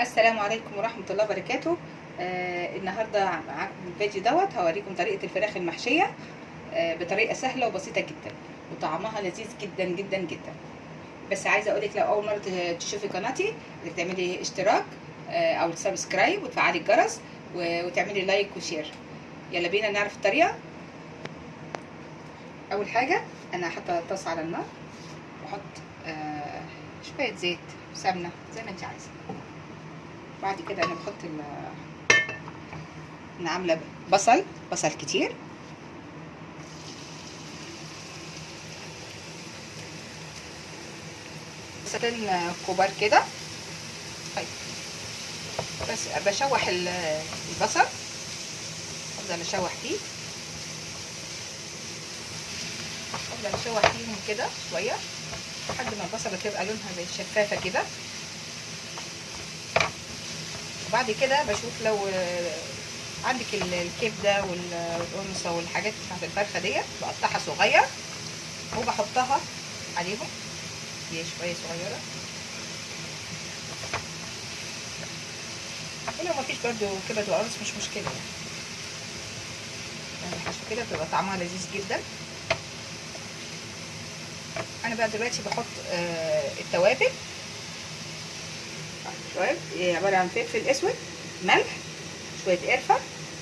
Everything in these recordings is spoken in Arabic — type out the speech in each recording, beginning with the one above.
السلام عليكم ورحمة الله وبركاته. آه النهاردة معاكم الفيديو دوت. هوريكم طريقة الفراخ المحشية آه بطريقة سهلة وبسيطة جدا وطعمها لذيذ جدا جدا جدا. بس عايزة أقولك لو أول مرة تشوفي قناتي تعملي اشتراك آه أو subscribe وتفعلي الجرس وتعملي like و share يلا بينا نعرف الطريقة. أول حاجة أنا حاطة طاسة على النار وأحط آه شوية زيت سمنة زي ما أنت عايزة. بعد كده أنا بحط ال أنا عاملة بصل بصل كتير. بصلين كبار كده. طيب. بس بشوح البصل. أفضل أشوح فيه. أفضل أشوح فيهم كده شوية لحد ما البصلة تبقى لونها زي شفافة كده. وبعد كده بشوف لو عندك الكبده والقرنصه والحاجات بتاعت الفرخة ديت بقطعها صغير وبحطها عليهم. هي شوية صغيرة. ولو مفيش برده كبد وقرنص مش مشكلة يعني. يعني الحشو كده بتبقى طعمها لذيذ جدا. أنا بقى دلوقتي بحط آه التوابل. شوية عبارة عن فلفل أسود ملح شوية قرفة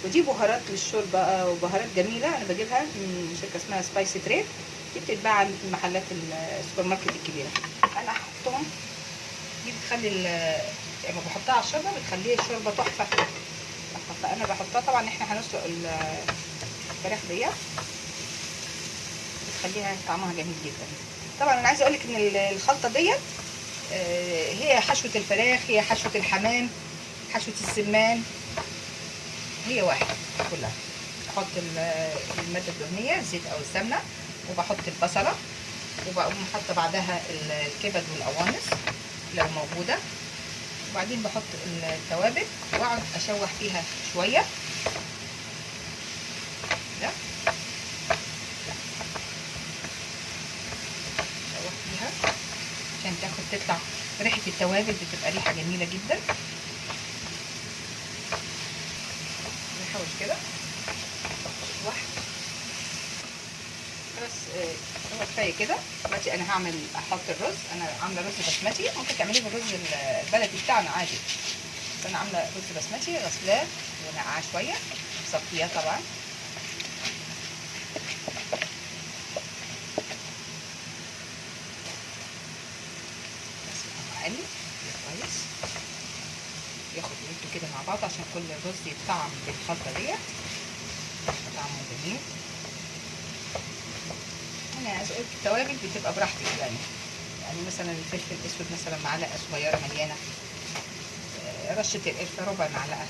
ودي بهارات للشوربة وبهارات جميلة. أنا بجيبها من شركة اسمها Spicy Trade دي بتتباع عند محلات السوبر ماركت الكبيرة. أنا هحطهم. دي بتخلي لما بحطها على الشوربة بتخلي الشوربة تحفة. فانا بحطها طبعا إحنا هنسلق الفراخ ديت. بتخليها طعمها جميل جدا. طبعا أنا عايزة أقول لك ان الخلطة ديت هي حشوة الفراخ هي حشوة الحمام حشوة السمان. هي واحد كلها. بحط المادة الدهنية الزيت أو السمنة وبحط البصلة وبقوم حاطة بعدها الكبد والقوانص لو موجودة. وبعدين بحط التوابل وأقعد أشوح فيها شوية ده اشوح فيها عشان تاخد تطلع ريحة التوابل بتبقى ريحة جميلة جدا. نحوش كده. واحد. بس هو كفاية كده. دلوقتي أنا هعمل أحط الرز. أنا عاملة رز بسمتي. ممكن تعمليه بالرز البلدي بتاعنا عادي. بس أنا عاملة رز بسمتي غسلاه ونقعاه شوية. صفياه طبعا. اقلب كويس ياخد ويدو كده مع بعض عشان كل الرز يتطعم بالخلطة ديت. طعمه جميل. أنا التوابل بتبقى براحتك يعني. يعني مثلا الفلفل الأسود مثلا معلقة صغيرة مليانة. رشة القرفة ربع معلقة.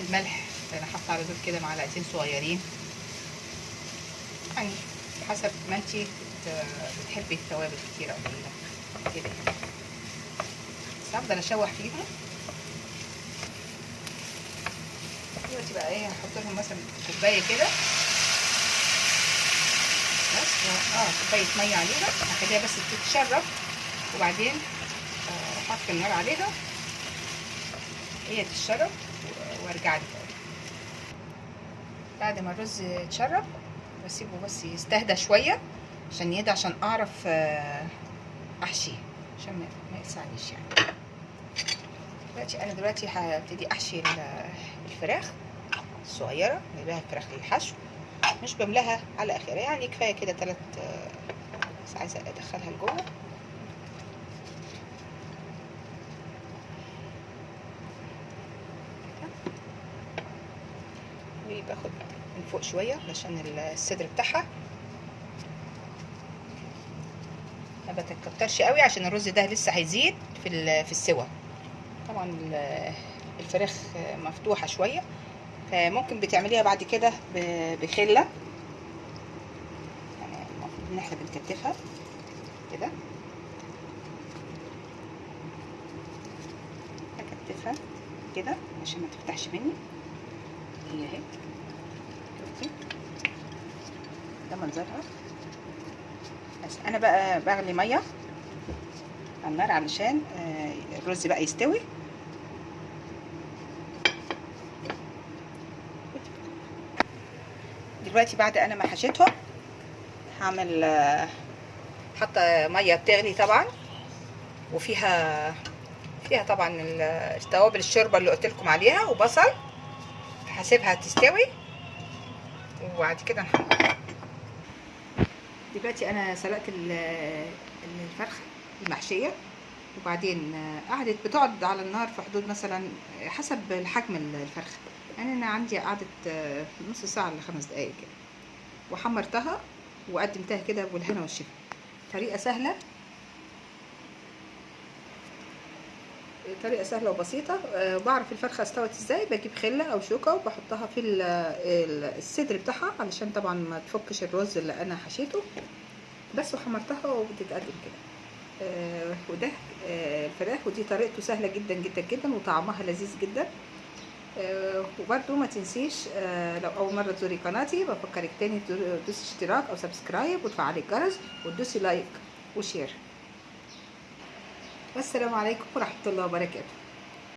الملح أنا حاطة على دول كده معلقتين صغيرين. يعني حسب ما انت بتحبي التوابل كتير أو قليله كده بس هفضل أشوح فيهم دلوقتي بقى إيه هحط لهم مثلا كوباية كده. بس آه كوباية مية عليها. هخليها بس تتشرب. وبعدين أحط النار عليها. هي تتشرب وأرجع لي بعد ما الرز يتشرب بسيبه بس يستهدى شوية عشان يهدى عشان أعرف احشيه عشان ما يلسعنيش يعني. دلوقتي أنا دلوقتي هبتدي أحشي الفراخ الصغيرة بجيبها فراخ للحشو مش بملاها على آخرها يعني كفاية كده ثلاث بس عايزه أدخلها لجوه. وباخد من فوق شوية علشان الصدر بتاعها. ما بتكترش قوي عشان الرز ده لسه هيزيد في في السوا. طبعا الفراخ مفتوحة شوية فممكن بتعمليها بعد كده بخلة. يعني المفروض ان إحنا بنكتفها كده. اكتفها كده عشان ما تفتحش مني. هي اهي. ده منظرها. بس أنا بقى بغلي مية على النار علشان آه، الرز بقى يستوي. دلوقتي بعد أنا ما حشيتهم هعمل حاطه مية بتغلي طبعا وفيها فيها طبعا ال- التوابل الشوربة اللي قلت لكم عليها وبصل هسيبها تستوي وبعد كده نحمر. دلوقتي أنا سلقت ال- الفرخة المحشية وبعدين قعدت بتقعد على النار في حدود مثلا حسب الحجم الفرخة. يعني أنا عندي قعدت نص ساعة لخمس دقايق كده. وحمرتها وقدمتها كده بالهنا والشفا. طريقة سهلة طريقة سهلة وبسيطة. أه بعرف الفرخة استوت إزاي. بجيب خلة أو شوكة وبحطها في ال- ال- الصدر بتاعها علشان طبعا ما تفكش الرز اللي أنا حشيته. بس وحمرتها وبتتقدم كده. أه وده أه الفراخ ودي طريقته سهلة جدا جدا جدا وطعمها لذيذ جدا. وبرده ما تنسيش لو أول مرة تزوري قناتي بفكرك تاني تدوسي اشتراك أو subscribe وتفعلي الجرس وتدوسي like وشير. والسلام عليكم ورحمة الله وبركاته.